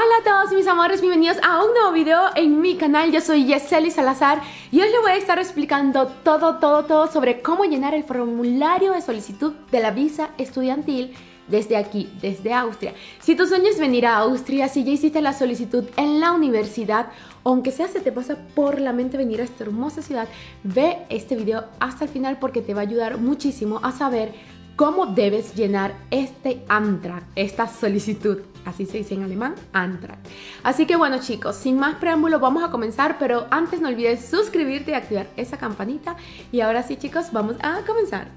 Hola a todos mis amores, bienvenidos a un nuevo video en mi canal. Yo soy Yeseli Salazar y hoy les voy a estar explicando todo, todo, todo sobre cómo llenar el formulario de solicitud de la visa estudiantil desde aquí, desde Austria. Si tu sueño es venir a Austria, si ya hiciste la solicitud en la universidad, aunque sea se te pasa por la mente venir a esta hermosa ciudad, ve este video hasta el final porque te va a ayudar muchísimo a saber cómo debes llenar este Antrag, esta solicitud. Así se dice en alemán, Antrag. Así que bueno chicos, sin más preámbulo vamos a comenzar, pero antes no olvides suscribirte y activar esa campanita. Y ahora sí chicos, vamos a comenzar.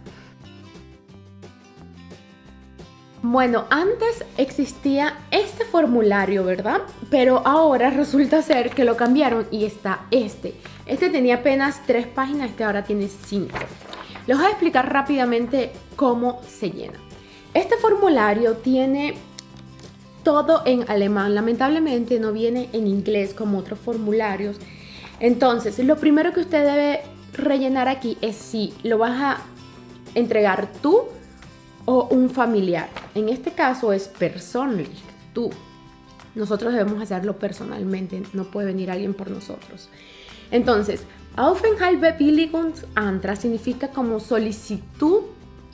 Bueno, antes existía este formulario, ¿verdad? Pero ahora resulta ser que lo cambiaron y está este. Este tenía apenas tres páginas, este ahora tiene cinco. Les voy a explicar rápidamente cómo se llena. Este formulario tiene todo en alemán. Lamentablemente no viene en inglés como otros formularios. Entonces, lo primero que usted debe rellenar aquí es si lo vas a entregar tú o un familiar. En este caso es personal, tú. Nosotros debemos hacerlo personalmente, no puede venir alguien por nosotros. Entonces, Aufenthaltsbewilligungsantrag significa como solicitud,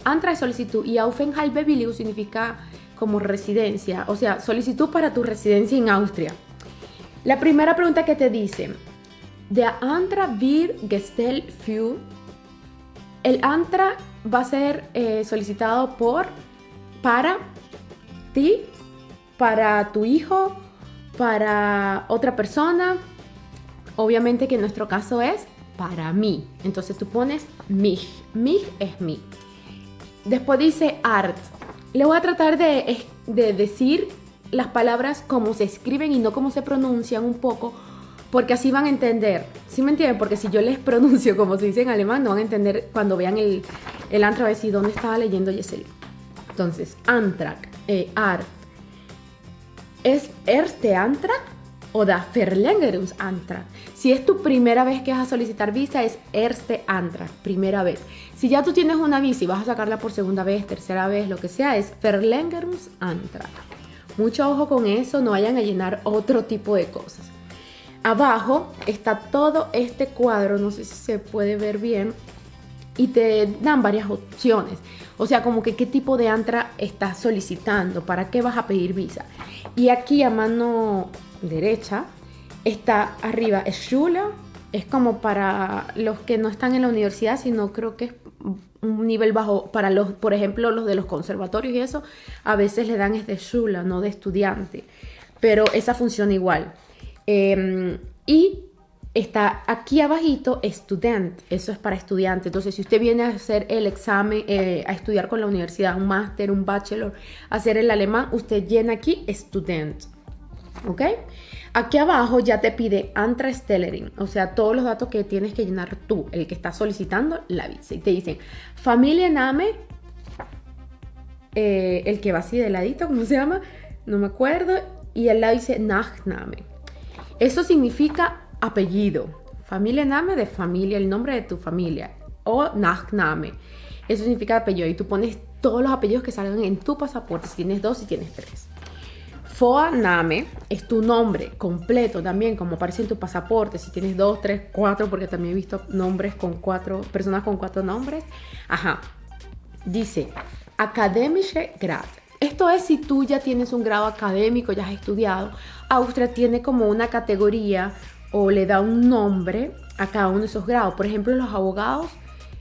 Antrag es solicitud y Aufenthaltsbewilligung significa como residencia, o sea, solicitud para tu residencia en Austria. La primera pregunta que te dice, Der Antrag wird gestellt für el Antrag va a ser eh, solicitado por, para ti, para tu hijo, para otra persona. Obviamente que en nuestro caso es para mí. Entonces tú pones mich. Mich es mí. Después dice art. Le voy a tratar de, de decir las palabras como se escriben y no como se pronuncian un poco porque así van a entender. ¿Sí me entienden? Porque si yo les pronuncio como se dice en alemán, no van a entender cuando vean el, el Antrag, decir dónde estaba leyendo Yeseli. Entonces, Antrag, eh. ¿Es Erste Antrag o da Verlängerungsantrag? Si es tu primera vez que vas a solicitar visa, es Erste Antrag, primera vez. Si ya tú tienes una visa y vas a sacarla por segunda vez, tercera vez, lo que sea, es Verlängerungsantrag. Mucho ojo con eso, no vayan a llenar otro tipo de cosas. Abajo está todo este cuadro, no sé si se puede ver bien, y te dan varias opciones. O sea, como que qué tipo de ANTRA estás solicitando, para qué vas a pedir visa. Y aquí a mano derecha está arriba Schule, es como para los que no están en la universidad, sino creo que es un nivel bajo para los, por ejemplo, los de los conservatorios y eso, a veces le dan es de Schule, no de estudiante. Pero esa funciona igual. Em, y está aquí abajito student, eso es para estudiante. Entonces, si usted viene a hacer el examen, eh, a estudiar con la universidad, un máster, un bachelor, hacer el alemán, usted llena aquí student. ¿Ok? Aquí abajo ya te pide Antragstellerin, o sea, todos los datos que tienes que llenar tú, el que está solicitando la visa. Y te dicen Familienname, eh, el que va así de ladito, ¿cómo se llama? No me acuerdo. Y al lado dice Nachname. Eso significa apellido. Familia Name de familia, el nombre de tu familia. O Nachname. Eso significa apellido. Y tú pones todos los apellidos que salgan en tu pasaporte. Si tienes dos, si tienes tres. Name es tu nombre completo también, como aparece en tu pasaporte. Si tienes dos, tres, cuatro, porque también he visto nombres con cuatro, personas con cuatro nombres. Ajá. Dice, Akademische Grad. Esto es si tú ya tienes un grado académico, ya has estudiado. Austria tiene como una categoría o le da un nombre a cada uno de esos grados. Por ejemplo, los abogados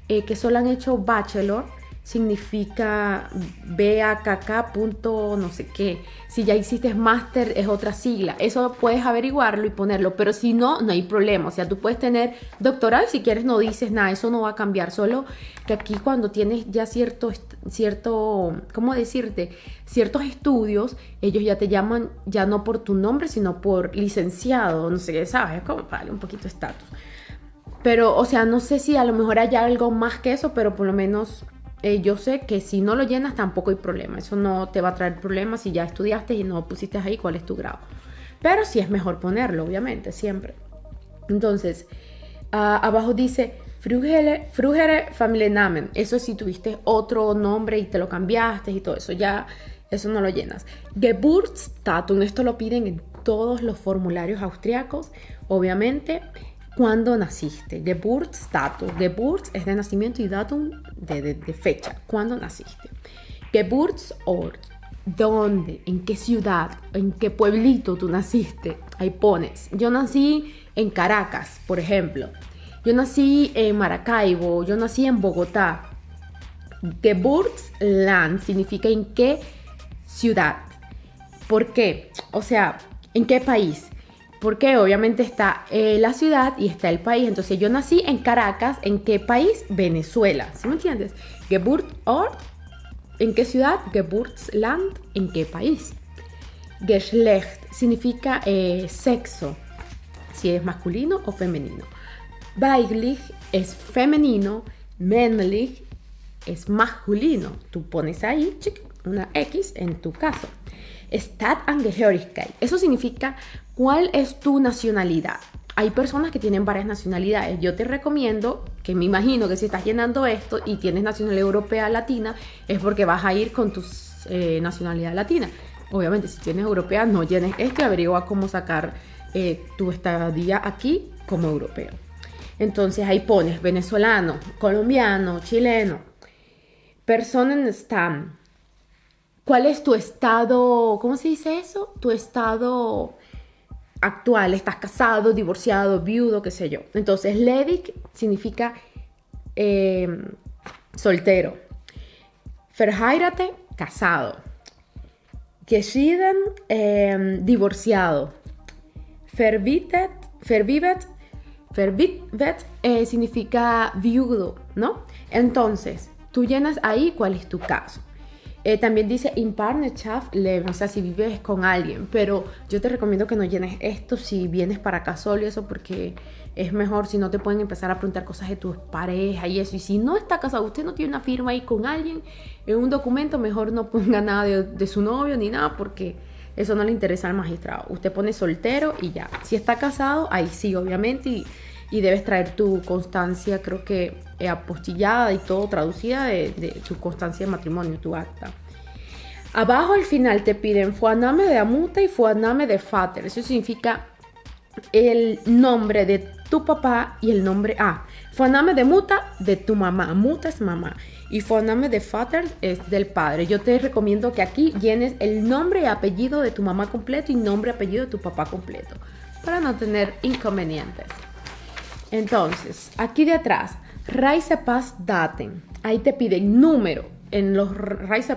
eh, que solo han hecho bachelor significa BAKK punto no sé qué. Si ya hiciste máster es otra sigla. Eso puedes averiguarlo y ponerlo, pero si no, no hay problema. O sea, tú puedes tener doctorado y si quieres no dices nada, eso no va a cambiar. Solo que aquí cuando tienes ya cierto, cierto, ¿cómo decirte? Ciertos estudios, ellos ya te llaman ya no por tu nombre, sino por licenciado, no sé qué, ¿sabes? Es como para un poquito estatus. Pero, o sea, no sé si a lo mejor hay algo más que eso, pero por lo menos eh, yo sé que si no lo llenas tampoco hay problema. Eso no te va a traer problemas si ya estudiaste y no pusiste ahí cuál es tu grado. Pero sí es mejor ponerlo, obviamente, siempre. Entonces, abajo dice Frugere, Frugere Familiennamen. Eso si tuviste otro nombre y te lo cambiaste y todo eso. Ya eso no lo llenas. Geburtsdatum, esto lo piden en todos los formularios austriacos, obviamente, cuándo naciste. Geburtsdatum. Geburt es de nacimiento y datum de, fecha. ¿Cuándo naciste? Geburtsort. ¿Dónde? ¿En qué ciudad? ¿En qué pueblito tú naciste? Ahí pones. Yo nací en Caracas, por ejemplo. Yo nací en Maracaibo. Yo nací en Bogotá. Geburtsland significa en qué ciudad. ¿Por qué? O sea, ¿en qué país? Porque obviamente está eh, la ciudad y está el país. Entonces yo nací en Caracas. ¿En qué país? Venezuela. ¿Sí me entiendes? Geburtsort. ¿En qué ciudad? Geburtsland. ¿En qué país? Geschlecht significa eh, sexo. Si es masculino o femenino. Weiblich es femenino. Männlich es masculino. Tú pones ahí una X en tu caso. Stadtangehörigkeit. Eso significa cuál es tu nacionalidad. Hay personas que tienen varias nacionalidades. Yo te recomiendo que me imagino que si estás llenando esto y tienes nacionalidad europea latina, es porque vas a ir con tu eh, nacionalidad latina. Obviamente, si tienes europea, no llenes esto y averigua cómo sacar eh, tu estadía aquí como europeo. Entonces ahí pones venezolano, colombiano, chileno, persona stam. ¿Cuál es tu estado? ¿Cómo se dice eso? Tu estado actual. Estás casado, divorciado, viudo, qué sé yo. Entonces, Levik significa em, soltero. Verheirate, casado. Geschieden, eh, divorciado. Verbitet, verbivet, verbivet eh, significa viudo, ¿no? Entonces, Tú llenas ahí cuál es tu caso. Eh, también dice in partnership o sea, si vives con alguien, pero yo te recomiendo que no llenes esto si vienes para acá solo y eso porque es mejor si no te pueden empezar a preguntar cosas de tu pareja y eso. Y si no está casado, usted no tiene una firma ahí con alguien en un documento, mejor no ponga nada de, de su novio ni nada porque eso no le interesa al magistrado. Usted pone soltero y ya. Si está casado, ahí sí, obviamente. Y debes traer tu constancia, creo que eh, apostillada y todo traducida de, tu constancia de matrimonio, tu acta. Abajo al final te piden fuaname de amuta y fuaname de fater. Eso significa el nombre de tu papá y el nombre A. Ah, fuaname de muta de tu mamá. Muta es mamá. Y fuaname de fater es del padre. Yo te recomiendo que aquí llenes el nombre y apellido de tu mamá completo y nombre y apellido de tu papá completo. Para no tener inconvenientes. Entonces, aquí de atrás, Pass Daten. Ahí te piden número. En los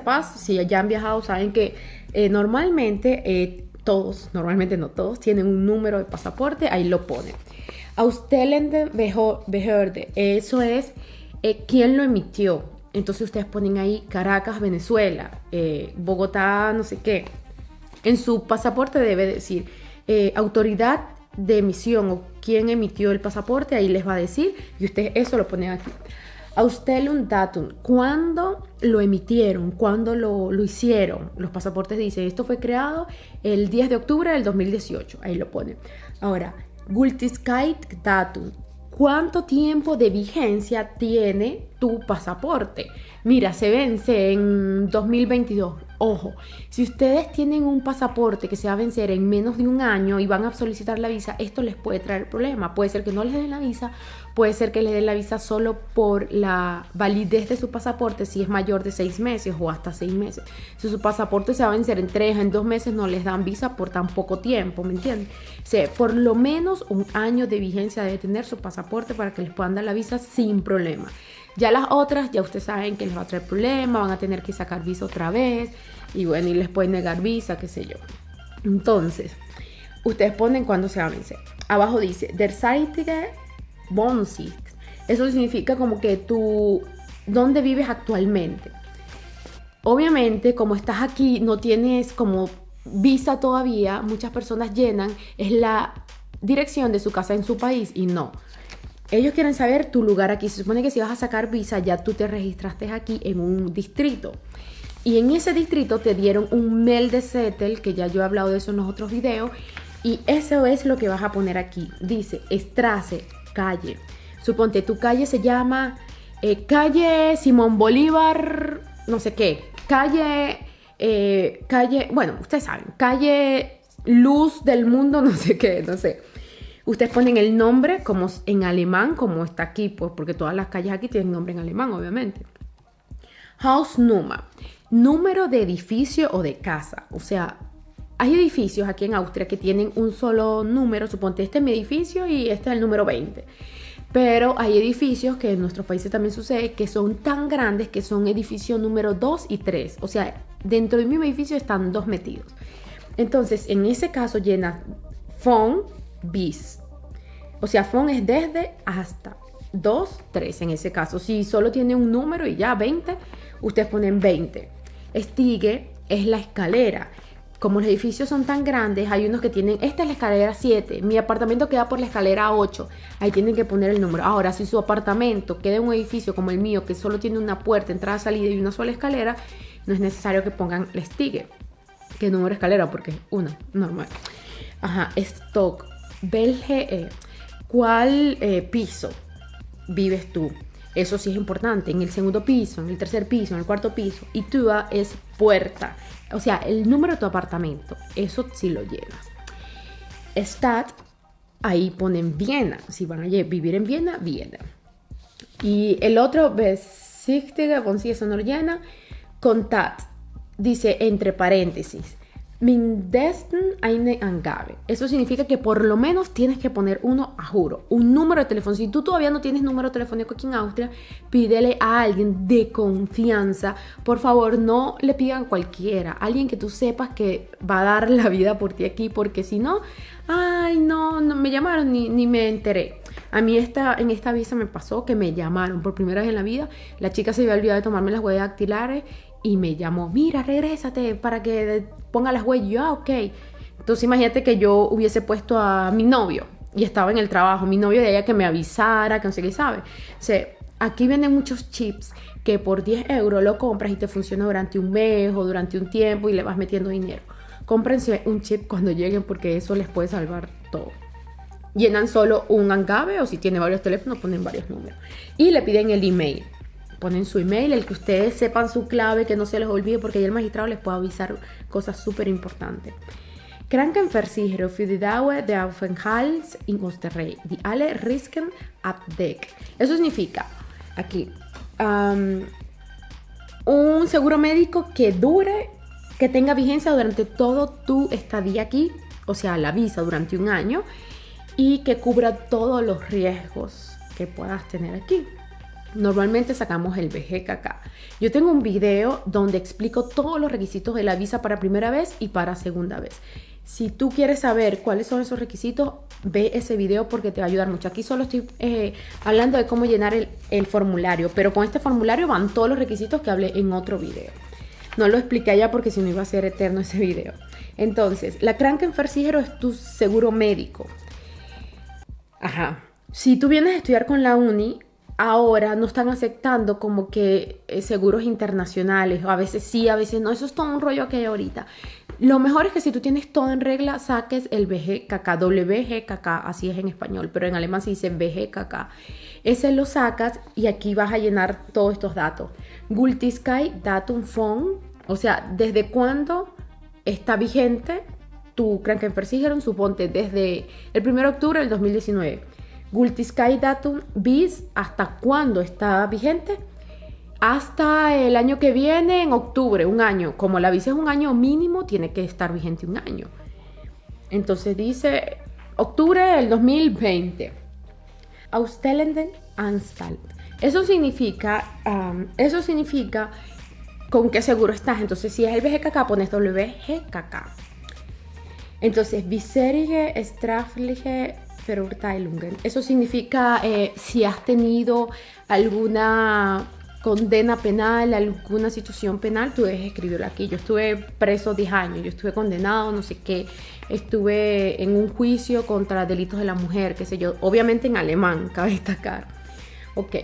Pass, si ya han viajado, saben que eh, normalmente eh, todos, normalmente no todos, tienen un número de pasaporte, ahí lo ponen. Austelende Behörde, eso es eh, quién lo emitió. Entonces ustedes ponen ahí Caracas, Venezuela, Bogotá, no sé qué. En su pasaporte debe decir autoridad de emisión o quién emitió el pasaporte, ahí les va a decir y ustedes eso lo ponen aquí. un datum, ¿cuándo lo emitieron? ¿Cuándo lo, lo, hicieron? Los pasaportes dicen, esto fue creado el 10 de octubre del 2018, ahí lo ponen. Ahora, Gültigkeit Datum, ¿cuánto tiempo de vigencia tiene tu pasaporte? Mira, se vence en 2022. Ojo, si ustedes tienen un pasaporte que se va a vencer en menos de un año y van a solicitar la visa, esto les puede traer problema. Puede ser que no les den la visa, puede ser que les den la visa solo por la validez de su pasaporte si es mayor de seis meses o hasta seis meses. Si su pasaporte se va a vencer en tres, en dos meses, no les dan visa por tan poco tiempo, ¿me entienden? O por lo menos un año de vigencia debe tener su pasaporte para que les puedan dar la visa sin problema. Ya las otras, ya ustedes saben que les va a traer problema, van a tener que sacar visa otra vez y bueno, y les pueden negar visa, qué sé yo. Entonces, ustedes ponen cuándo se va a vencer. Abajo dice, Der Zeitige. Eso significa como que tú, ¿dónde vives actualmente? Obviamente, como estás aquí, no tienes como visa todavía, muchas personas llenan, es la dirección de su casa en su país y no. Ellos quieren saber tu lugar aquí. Se supone que si vas a sacar visa, ya tú te registraste aquí en un distrito. Y en ese distrito te dieron un mail de settle, que ya yo he hablado de eso en los otros videos. Y eso es lo que vas a poner aquí. Dice Estrace, calle. Suponte tu calle se llama eh, calle Simón Bolívar, no sé qué. Calle, eh, calle, bueno, ustedes saben, calle luz del mundo, no sé qué, no sé. Ustedes ponen el nombre como en alemán, como está aquí, pues porque todas las calles aquí tienen nombre en alemán, obviamente. Hausnummer, número de edificio o de casa. O sea, hay edificios aquí en Austria que tienen un solo número, suponte este es mi edificio y este es el número 20. Pero hay edificios que en nuestros países también sucede que son tan grandes que son edificios número 2 y 3. O sea, dentro del mismo edificio están dos metidos. Entonces, en ese caso llena phone bis. O sea, phone es desde hasta 2, 3 en ese caso. Si solo tiene un número y ya 20, ustedes ponen 20. Stigue es la escalera como los edificios son tan grandes, hay unos que tienen, esta es la escalera 7, mi apartamento queda por la escalera 8, ahí tienen que poner el número. Ahora, si su apartamento queda en un edificio como el mío, que solo tiene una puerta, entrada, salida y una sola escalera, no es necesario que pongan el sticker, que número escalera, porque es una, normal. Ajá, stock, Belge, ¿cuál eh, piso vives tú? Eso sí es importante. En el segundo piso, en el tercer piso, en el cuarto piso. Y TUA es puerta. O sea, el número de tu apartamento. Eso sí lo llevas. Stat, ahí ponen Viena. Si van a vivir en Viena, Viena. Y el otro, Besichtiger, si eso no llena. Contact, dice entre paréntesis. Mindesten eine Angabe. Eso significa que por lo menos tienes que poner uno a juro, un número de teléfono. Si tú todavía no tienes número telefónico aquí en Austria, pídele a alguien de confianza. Por favor, no le pidan cualquiera, alguien que tú sepas que va a dar la vida por ti aquí, porque si no, ay, no, no me llamaron ni, ni me enteré. A mí esta, en esta visa me pasó que me llamaron por primera vez en la vida. La chica se había olvidado de tomarme las huellas dactilares y me llamó, mira, regrésate para que ponga las huellas. yo, ah, ok. Entonces imagínate que yo hubiese puesto a mi novio y estaba en el trabajo, mi novio de ella que me avisara, que no sé qué sabe. O sea, aquí venden muchos chips que por 10 euros lo compras y te funciona durante un mes o durante un tiempo y le vas metiendo dinero. Cómprense un chip cuando lleguen porque eso les puede salvar todo. Llenan solo un angabe o si tiene varios teléfonos ponen varios números. Y le piden el email ponen su email, el que ustedes sepan su clave, que no se les olvide, porque ya el magistrado les puede avisar cosas súper importantes. Krankenversicherung für die Dauer der Aufenthalts in Österreich, die alle Risiken abdeckt. Eso significa, aquí, um, un seguro médico que dure, que tenga vigencia durante todo tu estadía aquí, o sea, la visa durante un año, y que cubra todos los riesgos que puedas tener aquí. Normalmente sacamos el BGKK. Yo tengo un video donde explico todos los requisitos de la visa para primera vez y para segunda vez. Si tú quieres saber cuáles son esos requisitos, ve ese video porque te va a ayudar mucho. Aquí solo estoy eh, hablando de cómo llenar el, formulario, pero con este formulario van todos los requisitos que hablé en otro video. No lo expliqué allá porque si no iba a ser eterno ese video. Entonces, la Krankenversicherung es tu seguro médico. Ajá. Si tú vienes a estudiar con la uni, ahora no están aceptando como que eh, seguros internacionales, a veces sí, a veces no, eso es todo un rollo que hay ahorita. Lo mejor es que si tú tienes todo en regla, saques el BGKK, WGKK, así es en español, pero en alemán se dice BGKK. Ese lo sacas y aquí vas a llenar todos estos datos. Gultiskai Datum Phone, o sea, desde cuándo está vigente tu Krankenversicherung, suponte desde el 1 de octubre del 2019 Gultiskai Datum bis, ¿hasta cuándo está vigente? Hasta el año que viene, en octubre, un año. Como la visa es un año mínimo, tiene que estar vigente un año. Entonces dice octubre del 2020. Ausstellenden Anstalt. Eso significa, eso significa con qué seguro estás. Entonces, si es el BGKK, pones WGKK. Entonces, Viserige Strafliche eso significa eh, si has tenido alguna condena penal, alguna situación penal, tú debes escribirlo aquí. Yo estuve preso 10 años, yo estuve condenado, no sé qué, estuve en un juicio contra delitos de la mujer, qué sé yo, obviamente en alemán, cabe destacar. Ok.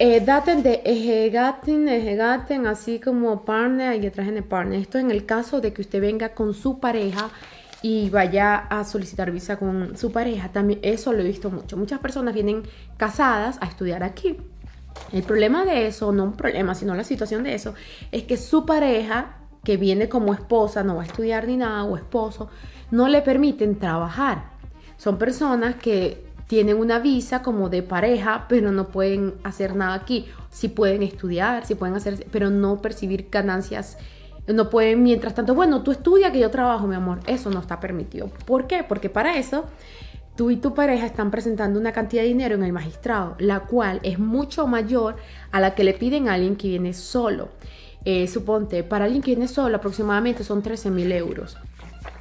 Eh, daten de Ejegaten, Ejegaten, así como partner y en el partner. Esto en el caso de que usted venga con su pareja y vaya a solicitar visa con su pareja. También eso lo he visto mucho. Muchas personas vienen casadas a estudiar aquí. El problema de eso, no un problema, sino la situación de eso, es que su pareja que viene como esposa, no va a estudiar ni nada, o esposo, no le permiten trabajar. Son personas que tienen una visa como de pareja, pero no pueden hacer nada aquí. Sí pueden estudiar, sí pueden hacer, pero no percibir ganancias. No pueden, mientras tanto, bueno, tú estudia que yo trabajo, mi amor. Eso no está permitido. ¿Por qué? Porque para eso tú y tu pareja están presentando una cantidad de dinero en el magistrado, la cual es mucho mayor a la que le piden a alguien que viene solo. Eh, suponte, para alguien que viene solo aproximadamente son 13 mil euros,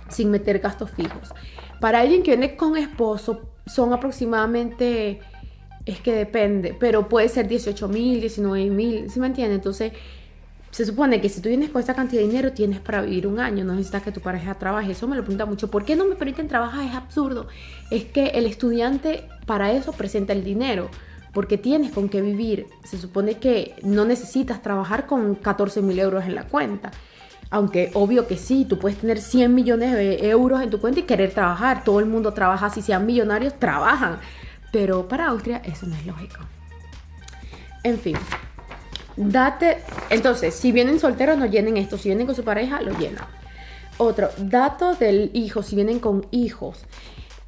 sin meter gastos fijos. Para alguien que viene con esposo son aproximadamente, es que depende, pero puede ser 18 mil, 19 mil, ¿sí me entiendes? Entonces, se supone que si tú vienes con esta cantidad de dinero tienes para vivir un año, no necesitas que tu pareja trabaje. Eso me lo pregunta mucho. ¿Por qué no me permiten trabajar? Es absurdo. Es que el estudiante para eso presenta el dinero, porque tienes con qué vivir. Se supone que no necesitas trabajar con 14 mil euros en la cuenta. Aunque obvio que sí, tú puedes tener 100 millones de euros en tu cuenta y querer trabajar. Todo el mundo trabaja, si sean millonarios, trabajan. Pero para Austria eso no es lógico. En fin, Date, entonces, si vienen solteros, no llenen esto. Si vienen con su pareja, lo llenan. Otro, datos del hijo, si vienen con hijos.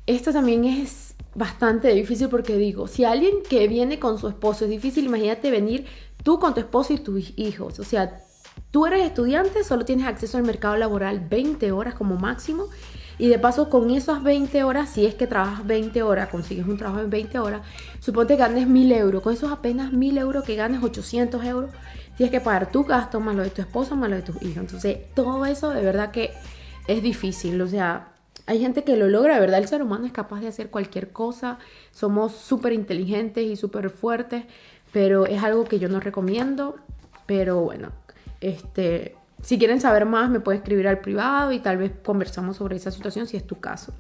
Esto también es bastante difícil porque digo, si alguien que viene con su esposo es difícil, imagínate venir tú con tu esposo y tus hijos. O sea, tú eres estudiante, solo tienes acceso al mercado laboral 20 horas como máximo y de paso, con esas 20 horas, si es que trabajas 20 horas, consigues un trabajo en 20 horas, suponte que ganes 1000 euros. Con esos apenas 1000 euros que ganes 800 euros, tienes que pagar tu gasto, más lo de tu esposo, más lo de tus hijos. Entonces, todo eso de verdad que es difícil. O sea, hay gente que lo logra, verdad el ser humano es capaz de hacer cualquier cosa. Somos súper inteligentes y súper fuertes, pero es algo que yo no recomiendo. Pero bueno, este si quieren saber más, me pueden escribir al privado y tal vez conversamos sobre esa situación si es tu caso.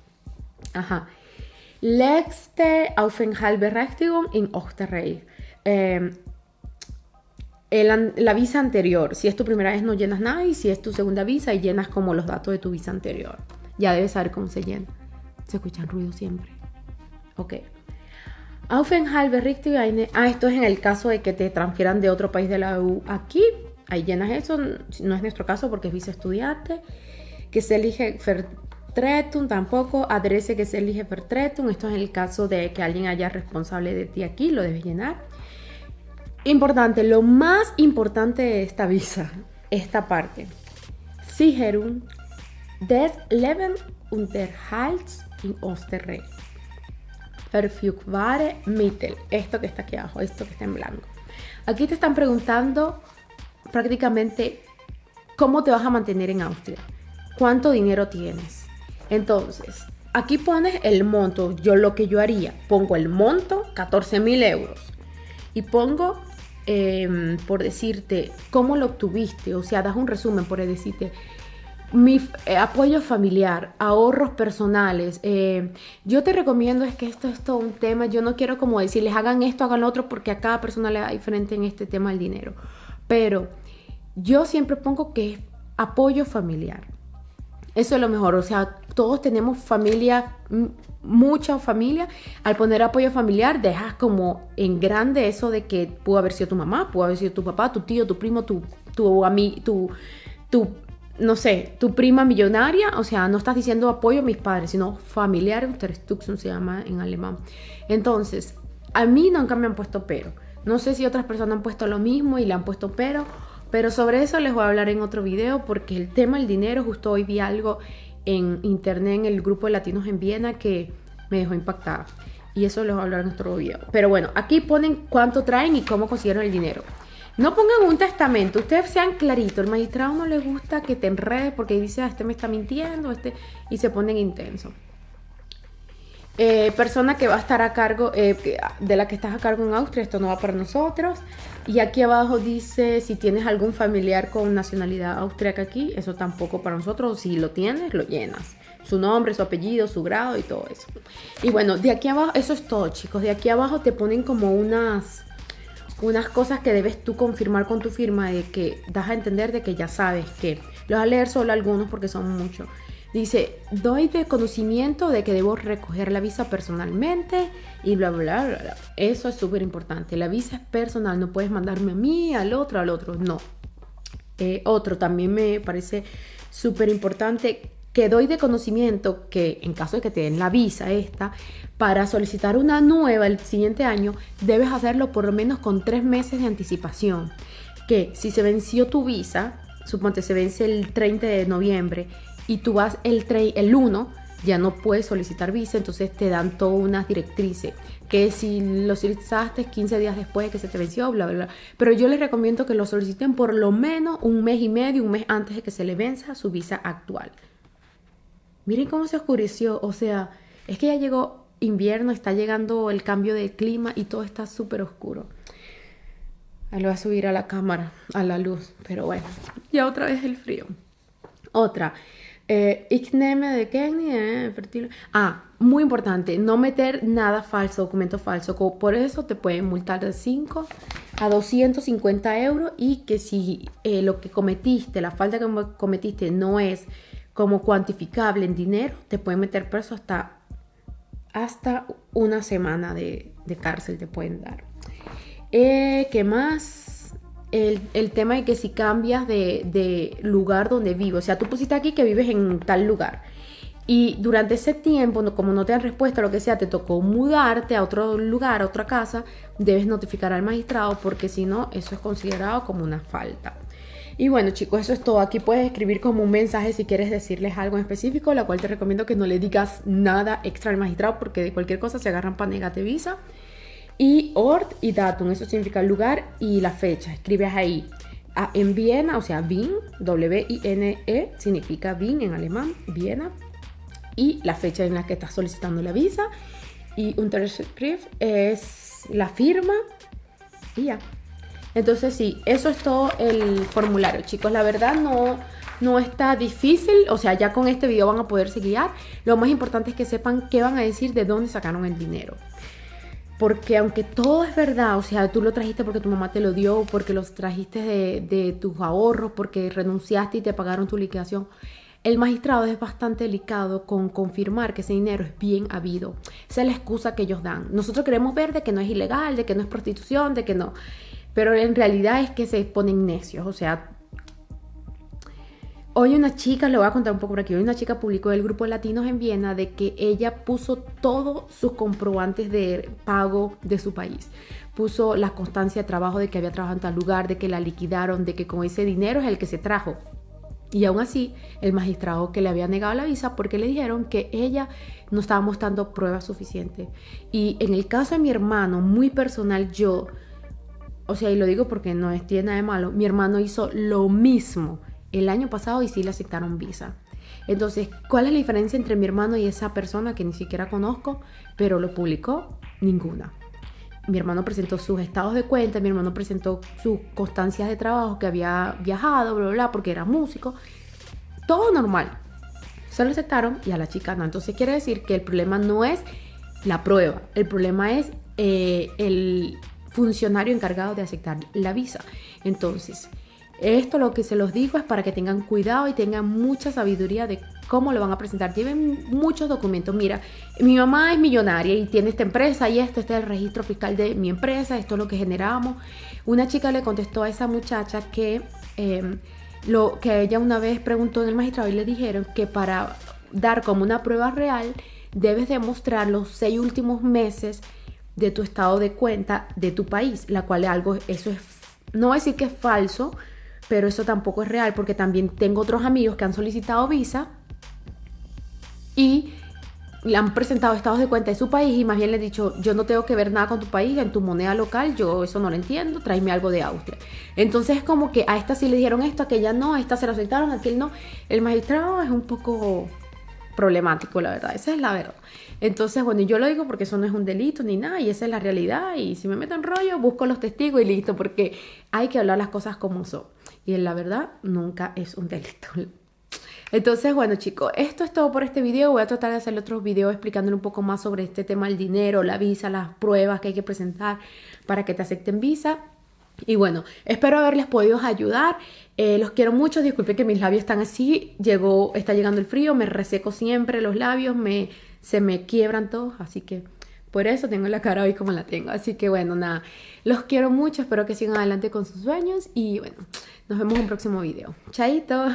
Ajá. Letzte Aufenthaltsberechtigung in Österreich. Eh, la visa anterior. Si es tu primera vez, no llenas nada. Y si es tu segunda visa, y llenas como los datos de tu visa anterior. Ya debes saber cómo se llena. Se escuchan ruido siempre. Ok. Aufenthaltsberechtigung. Ah, esto es en el caso de que te transfieran de otro país de la EU aquí ahí llenas eso, no es nuestro caso porque es vice estudiante, que se elige Vertretung tampoco, adrese que se elige Vertretung, esto es el caso de que alguien haya responsable de ti aquí, lo debes llenar. Importante, lo más importante de esta visa, esta parte. Sicherung des Lebenunterhalts in Österreich. Verfügbare Mittel. Esto que está aquí abajo, esto que está en blanco. Aquí te están preguntando prácticamente cómo te vas a mantener en Austria, cuánto dinero tienes. Entonces, aquí pones el monto, yo lo que yo haría, pongo el monto, 14 mil euros, y pongo, em, por decirte, cómo lo obtuviste, o sea, das un resumen por decirte, mi eh, apoyo familiar, ahorros personales. Eh, yo te recomiendo es que esto es todo un tema. Yo no quiero como decirles hagan esto, hagan lo otro, porque a cada persona le da diferente en este tema el dinero. Pero yo siempre pongo que es apoyo familiar. Eso es lo mejor, o sea, todos tenemos familia, mucha familia. Al poner apoyo familiar, dejas como en grande eso de que pudo haber sido tu mamá, pudo haber sido tu papá, tu tío, tu primo, tu, tu, tu, tu no sé, tu prima millonaria. O sea, no estás diciendo apoyo a mis padres, sino familiar, Unterstützung se llama en alemán. Entonces, a mí nunca me han puesto pero. No sé si otras personas han puesto lo mismo y le han puesto pero pero sobre eso les voy a hablar en otro video porque el tema del dinero, justo hoy vi algo en internet en el grupo de latinos en Viena que me dejó impactada. Y eso les voy a hablar en otro video. Pero bueno, aquí ponen cuánto traen y cómo consiguieron el dinero. No pongan un testamento, ustedes sean claritos. El magistrado no le gusta que te enredes porque dice, ah, este me está mintiendo, este, y se ponen intenso. Eh, persona que va a estar a cargo, eh, de la que estás a cargo en Austria, esto no va para nosotros. Y aquí abajo dice si tienes algún familiar con nacionalidad austríaca aquí, eso tampoco para nosotros. Si lo tienes, lo llenas. Su nombre, su apellido, su grado y todo eso. Y bueno, de aquí abajo, eso es todo chicos. De aquí abajo te ponen como unas, unas cosas que debes tú confirmar con tu firma de que das a entender de que ya sabes que. Los voy a leer solo algunos porque son muchos. Dice, doy de conocimiento de que debo recoger la visa personalmente y bla, bla, bla, bla. Eso es súper importante. La visa es personal, no puedes mandarme a mí, al otro, al otro. No. Eh, otro también me parece súper importante que doy de conocimiento que en caso de que te den la visa esta, para solicitar una nueva el siguiente año, debes hacerlo por lo menos con tres meses de anticipación. Que si se venció tu visa, suponte se vence el 30 de noviembre y tú vas el, el 1, ya no puedes solicitar visa, entonces te dan todas unas directrices. Que si lo solicitaste 15 días después de que se te venció, bla, bla, bla. Pero yo les recomiendo que lo soliciten por lo menos un mes y medio, un mes antes de que se le venza su visa actual. Miren cómo se oscureció, o sea, es que ya llegó invierno, está llegando el cambio de clima y todo está súper oscuro. Ahí lo voy a subir a la cámara, a la luz, pero bueno, ya otra vez el frío. Otra, eh, de Kenny, eh, fertil. Ah, muy importante, no meter nada falso, documento falso. Por eso te pueden multar de 5 a 250 euros y que si eh, lo que cometiste, la falta que cometiste no es como cuantificable en dinero, te pueden meter preso hasta, hasta una semana de, cárcel te pueden dar. Eh, ¿Qué más? El, tema de que si cambias de, lugar donde vives, o sea, tú pusiste aquí que vives en tal lugar y durante ese tiempo, como no te dan respuesta lo que sea, te tocó mudarte a otro lugar, a otra casa, debes notificar al magistrado porque si no, eso es considerado como una falta. Y bueno chicos, eso es todo. Aquí puedes escribir como un mensaje si quieres decirles algo en específico, la cual te recomiendo que no le digas nada extra al magistrado porque de cualquier cosa se agarran para negarte. Y ort y datum, eso significa lugar y la fecha. Escribes ahí en Viena, o sea, Wien, W-I-N-E, significa Wien en alemán, Viena. Y la fecha en la que estás solicitando la visa. Y Unterschrift es la firma y ya. Entonces sí, eso es todo el formulario, chicos. La verdad no, no está difícil, o sea, ya con este video van a poderse guiar. Lo más importante es que sepan qué van a decir, de dónde sacaron el dinero. Porque aunque todo es verdad, o sea, tú lo trajiste porque tu mamá te lo dio, porque los trajiste de, tus ahorros, porque renunciaste y te pagaron tu liquidación, el magistrado es bastante delicado con confirmar que ese dinero es bien habido. Esa es la excusa que ellos dan. Nosotros queremos ver de que no es ilegal, de que no es prostitución, de que no. Pero en realidad es que se ponen necios. O sea, hoy una chica, le voy a contar un poco por aquí, hoy una chica publicó del grupo de latinos en Viena de que ella puso todos sus comprobantes de pago de su país. Puso la constancia de trabajo de que había trabajado en tal lugar, de que la liquidaron, de que con ese dinero es el que se trajo. Y aún así, el magistrado que le había negado la visa porque le dijeron que ella no estaba mostrando pruebas suficientes. Y en el caso de mi hermano, muy personal, yo o sea, y lo digo porque no es, tiene nada de malo, mi hermano hizo lo mismo el año pasado y sí le aceptaron visa. Entonces, ¿cuál es la diferencia entre mi hermano y esa persona que ni siquiera conozco, pero lo publicó? Ninguna. Mi hermano presentó sus estados de cuenta, mi hermano presentó sus constancias de trabajo que había viajado, bla, bla, bla, porque era músico. Todo normal. Se lo aceptaron y a la chica no. Entonces quiere decir que el problema no es la prueba, el problema es eh, el, funcionario encargado de aceptar la visa. Entonces, esto lo que se los digo es para que tengan cuidado y tengan mucha sabiduría de cómo lo van a presentar. Tienen muchos documentos. Mira, mi mamá es millonaria y tiene esta empresa y esto, este es el registro fiscal de mi empresa, esto es lo que generamos. Una chica le contestó a esa muchacha que, em, lo, que ella una vez preguntó en el magistrado y le dijeron que para dar como una prueba real debes demostrar los seis últimos meses de tu estado de cuenta de tu país, la cual algo, eso es, no decir que es falso, pero eso tampoco es real porque también tengo otros amigos que han solicitado visa y le han presentado estados de cuenta de su país y más bien le he dicho, yo no tengo que ver nada con tu país, en tu moneda local, yo eso no lo entiendo, tráeme algo de Austria. Entonces es como que a esta sí le dijeron esto, a aquella no, a esta se lo aceptaron, a aquel no. El magistrado es un poco problemático, la verdad, esa es la verdad. Entonces, bueno, yo lo digo porque eso no es un delito ni nada, y esa es la realidad, y si me meto en rollo, busco los testigos y listo, porque hay que hablar las cosas como son. Y en la verdad, nunca es un delito. Entonces, bueno chicos, esto es todo por este video. Voy a tratar de hacer otros videos explicándole un poco más sobre este tema del dinero, la visa, las pruebas que hay que presentar para que te acepten visa. Y bueno, espero haberles podido ayudar. Eh, los quiero mucho. Disculpe que mis labios están así. Llegó, está llegando el frío, me reseco siempre los labios, me, se me quiebran todos. Así que Por eso tengo la cara hoy como la tengo. Así que bueno, nada, los quiero mucho, espero que sigan adelante con sus sueños y bueno, nos vemos en un próximo video. Chaito.